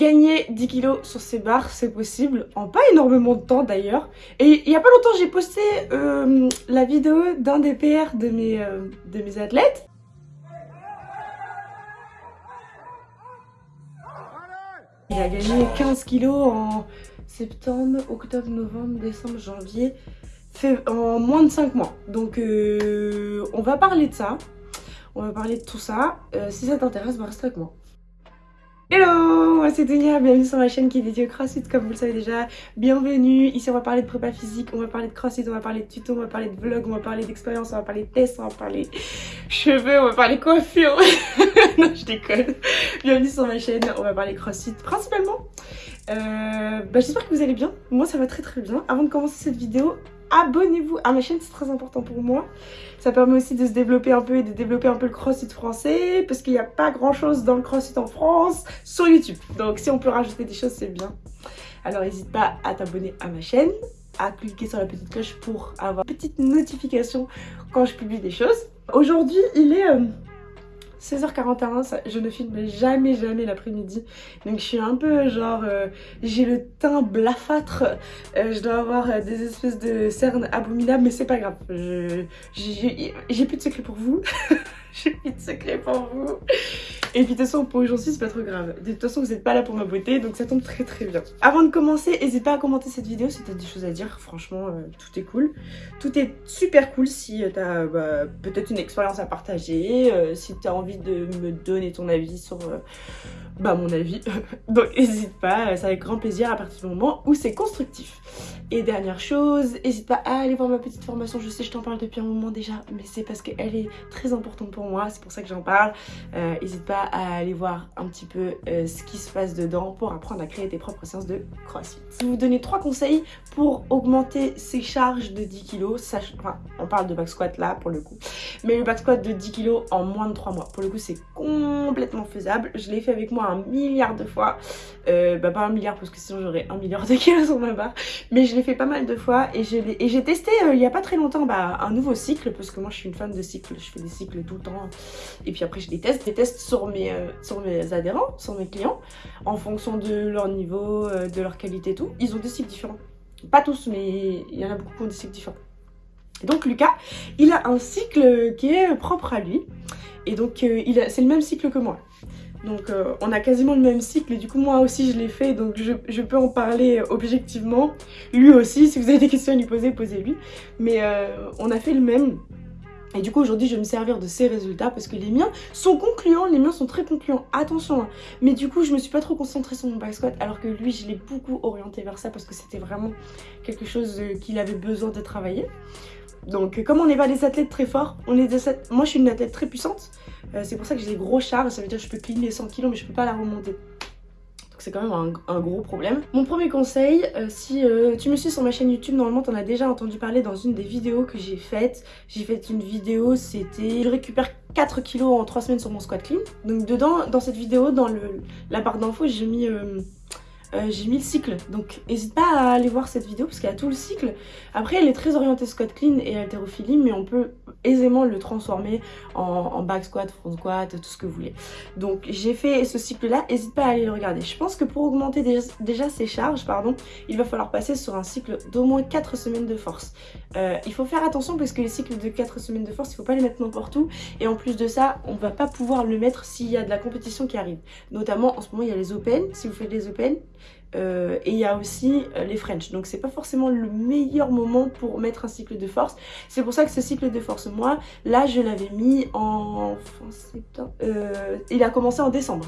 Gagner 10 kilos sur ces barres, c'est possible, en pas énormément de temps d'ailleurs. Et il y a pas longtemps, j'ai posté euh, la vidéo d'un des PR de mes, euh, de mes athlètes. Il a gagné 15 kilos en septembre, octobre, novembre, décembre, janvier, en moins de 5 mois. Donc euh, on va parler de ça, on va parler de tout ça. si ça t'intéresse, bah, rester avec moi. Hello, moi c'est Dunia, bienvenue sur ma chaîne qui est dédiée au crossfit comme vous le savez déjà. Bienvenue, ici on va parler de prépa physique, on va parler de crossfit, on va parler de tuto, on va parler de vlog, on va parler d'expérience, on va parler de tests, on va parler cheveux, on va parler coiffure. non je déconne. Bienvenue sur ma chaîne, on va parler crossfit principalement. Euh, bah, J'espère que vous allez bien, moi ça va très très bien. Avant de commencer cette vidéo, abonnez-vous à ma chaîne, c'est très important pour moi. Ça permet aussi de se développer un peu et de développer un peu le crossfit français parce qu'il n'y a pas grand chose dans le crossfit en France sur YouTube. Donc si on peut rajouter des choses, c'est bien. Alors n'hésite pas à t'abonner à ma chaîne, à cliquer sur la petite cloche pour avoir une petite notification quand je publie des choses. Aujourd'hui, il est... Euh, 16h41, je ne filme jamais, jamais l'après-midi. Donc je suis un peu genre, euh, j'ai le teint blafâtre. Euh, je dois avoir euh, des espèces de cernes abominables, mais c'est pas grave. J'ai plus de secret pour vous. j'ai plus de secret pour vous. Et puis de toute façon, pour aujourd'hui, c'est pas trop grave. De toute façon, vous n'êtes pas là pour ma beauté, donc ça tombe très très bien. Avant de commencer, n'hésite pas à commenter cette vidéo si t'as des choses à dire. Franchement, euh, tout est cool. Tout est super cool si euh, t'as bah, peut-être une expérience à partager, euh, si t'as envie de me donner ton avis sur bah, mon avis. donc n'hésite pas, c'est avec grand plaisir à partir du moment où c'est constructif. Et dernière chose, n'hésite pas à aller voir ma petite formation. Je sais, je t'en parle depuis un moment déjà, mais c'est parce qu'elle est très importante pour moi. C'est pour ça que j'en parle. N'hésite pas à aller voir un petit peu euh, ce qui se passe dedans pour apprendre à créer tes propres séances de crossfit. Je vais vous donner trois conseils pour augmenter ses charges de 10 kg. Enfin, on parle de back squat là pour le coup. Mais le back squat de 10 kg en moins de 3 mois. Pour le coup, c'est complètement faisable. Je l'ai fait avec moi un milliard de fois. Euh, bah pas un milliard parce que sinon j'aurais un milliard de kilos sur ma barre. Mais je l'ai fait pas mal de fois et j'ai testé euh, il y a pas très longtemps bah, un nouveau cycle parce que moi je suis une fan de cycles. Je fais des cycles tout le temps. Et puis après je les teste. Des tests sur mes, euh, sur mes adhérents, sur mes clients, en fonction de leur niveau, euh, de leur qualité et tout. Ils ont des cycles différents. Pas tous, mais il y en a beaucoup qui ont des cycles différents. donc Lucas, il a un cycle qui est propre à lui. Et donc euh, c'est le même cycle que moi. Donc on a quasiment le même cycle et du coup moi aussi je l'ai fait donc je, je, peux en parler objectivement. Lui aussi, si vous avez des questions à lui poser, posez-lui. Mais on a fait le même. Et du coup aujourd'hui je vais me servir de ces résultats parce que les miens sont concluants, les miens sont très concluants, attention hein. Mais du coup je me suis pas trop concentrée sur mon back squat alors que lui je l'ai beaucoup orienté vers ça parce que c'était vraiment quelque chose euh, qu'il avait besoin de travailler. Donc comme on n'est pas des athlètes très forts, on est moi je suis une athlète très puissante, euh, c'est pour ça que j'ai des gros chars, ça veut dire que je peux cleaner 100 kg mais je peux pas la remonter c'est quand même un, gros problème. Mon premier conseil, euh, si euh, tu me suis sur ma chaîne YouTube, normalement tu en as déjà entendu parler dans une des vidéos que j'ai faites. J'ai fait une vidéo, c'était je récupère 4 kilos en 3 semaines sur mon squat clean. Donc dedans, dans cette vidéo, dans la barre d'infos, j'ai mis... Euh, euh, j'ai mis le cycle. Donc n'hésite pas à aller voir cette vidéo parce qu'il y a tout le cycle. Après elle est très orientée squat clean et haltérophilie mais on peut aisément le transformer en, back squat, front squat, tout ce que vous voulez. Donc j'ai fait ce cycle là, n'hésite pas à aller le regarder. Je pense que pour augmenter déjà, ses charges, pardon, il va falloir passer sur un cycle d'au moins 4 semaines de force. Euh, il faut faire attention parce que les cycles de 4 semaines de force, il faut pas les mettre n'importe où. Et en plus de ça, on va pas pouvoir le mettre s'il y a de la compétition qui arrive. Notamment en ce moment il y a les open, si vous faites les open, euh, et il y a aussi euh, les French. Donc c'est pas forcément le meilleur moment pour mettre un cycle de force. C'est pour ça que ce cycle de force, moi, là je l'avais mis en fin septembre. Euh, il a commencé en décembre.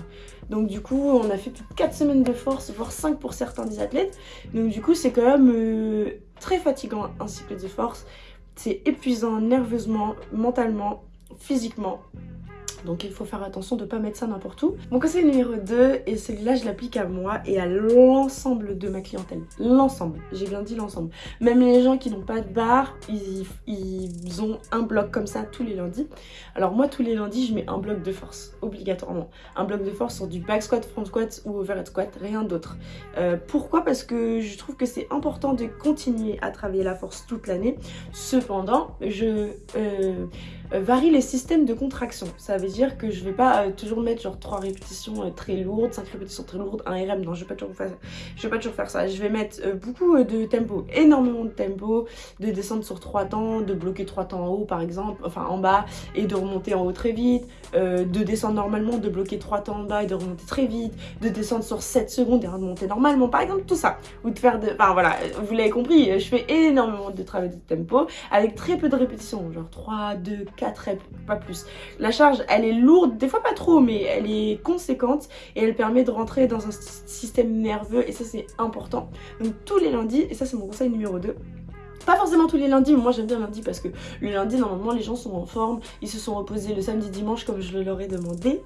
Donc du coup on a fait plus de 4 semaines de force, voire 5 pour certains des athlètes. Donc du coup c'est quand même très fatigant un cycle de force. C'est épuisant nerveusement, mentalement, physiquement. Donc il faut faire attention de ne pas mettre ça n'importe où. Mon conseil numéro 2, et celui-là je l'applique à moi et à l'ensemble de ma clientèle. L'ensemble, j'ai bien dit l'ensemble. Même les gens qui n'ont pas de barre, ils, ont un bloc comme ça tous les lundis. Alors moi tous les lundis je mets un bloc de force, obligatoirement. Un bloc de force sur du back squat, front squat ou overhead squat, rien d'autre. Euh, pourquoi? Parce que je trouve que c'est important de continuer à travailler la force toute l'année. Cependant, je... Euh, varie les systèmes de contraction. Ça dire que je vais pas toujours mettre genre 3 répétitions très lourdes, 5 répétitions très lourdes, un RM, non je vais pas toujours faire ça. Je vais pas toujours faire ça. Je vais mettre beaucoup de tempo, énormément de tempo, de descendre sur 3 temps, de bloquer 3 temps en haut par exemple, enfin en bas, et de remonter en haut très vite, de descendre normalement, de bloquer 3 temps en bas et de remonter très vite, de descendre sur 7 secondes et remonter normalement, par exemple, tout ça. Ou de faire de... Enfin voilà, vous l'avez compris, je fais énormément de travail de tempo avec très peu de répétitions, genre 3, 2, 4 reps, pas plus. La charge, elle est lourde, des fois pas trop, mais elle est conséquente et elle permet de rentrer dans un système nerveux et ça c'est important. Donc tous les lundis, et ça c'est mon conseil numéro 2, pas forcément tous les lundis, mais moi j'aime bien lundi parce que le lundi normalement les gens sont en forme, ils se sont reposés le samedi dimanche comme je leur ai demandé.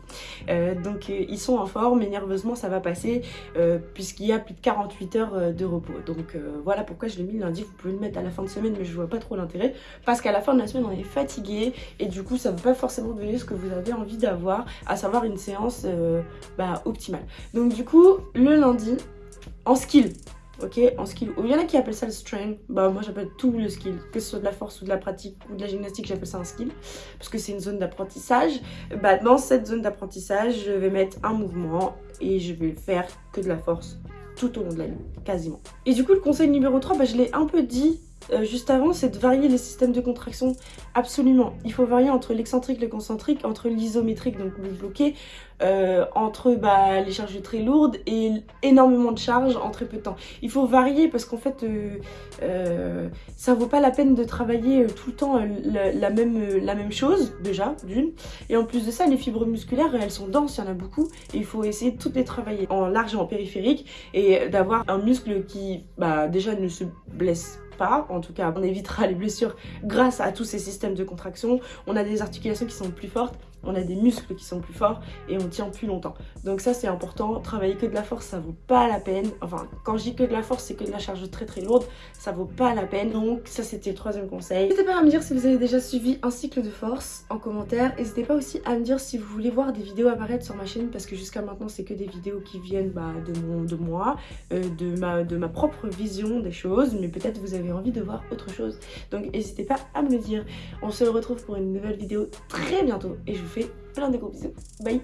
Euh, donc euh, ils sont en forme et nerveusement ça va passer euh, puisqu'il y a plus de 48 heures de repos. Donc voilà pourquoi je l'ai mis lundi, vous pouvez le mettre à la fin de semaine mais je vois pas trop l'intérêt parce qu'à la fin de la semaine on est fatigué et du coup ça ne va pas forcément donner ce que vous avez envie d'avoir, à savoir une séance bah, optimale. Donc du coup le lundi en skill, ok en skill. Il y en a qui appellent ça le strength. Bah moi j'appelle tout le skill. Que ce soit de la force ou de la pratique ou de la gymnastique j'appelle ça un skill. Parce que c'est une zone d'apprentissage. Bah dans cette zone d'apprentissage je vais mettre un mouvement et je vais faire que de la force tout au long de la nuit quasiment. Et du coup le conseil numéro 3 bah, je l'ai un peu dit euh, juste avant, c'est de varier les systèmes de contraction. Absolument. Il faut varier entre l'excentrique, le concentrique, entre l'isométrique, donc le bloqué, euh, entre bah, les charges très lourdes et énormément de charges en très peu de temps. Il faut varier parce qu'en fait, euh, euh, ça vaut pas la peine de travailler tout le temps la, même, chose, déjà, d'une. Et en plus de ça, les fibres musculaires, elles sont denses, il y en a beaucoup. Et il faut essayer de toutes les travailler en large et en périphérique et d'avoir un muscle qui, bah, déjà, ne se blesse pas. En tout cas, on évitera les blessures grâce à tous ces systèmes de contraction. On a des articulations qui sont plus fortes on a des muscles qui sont plus forts et on tient plus longtemps. Donc ça c'est important, travailler que de la force ça vaut pas la peine. Enfin quand je dis que de la force c'est que de la charge très très lourde, ça vaut pas la peine. Donc ça c'était le troisième conseil. N'hésitez pas à me dire si vous avez déjà suivi un cycle de force en commentaire. N'hésitez pas aussi à me dire si vous voulez voir des vidéos apparaître sur ma chaîne parce que jusqu'à maintenant c'est que des vidéos qui viennent bah, de, moi, euh, de, ma, propre vision des choses. Mais peut-être vous avez envie de voir autre chose. Donc n'hésitez pas à me le dire. On se retrouve pour une nouvelle vidéo très bientôt vous fais plein de gros bisous. Bye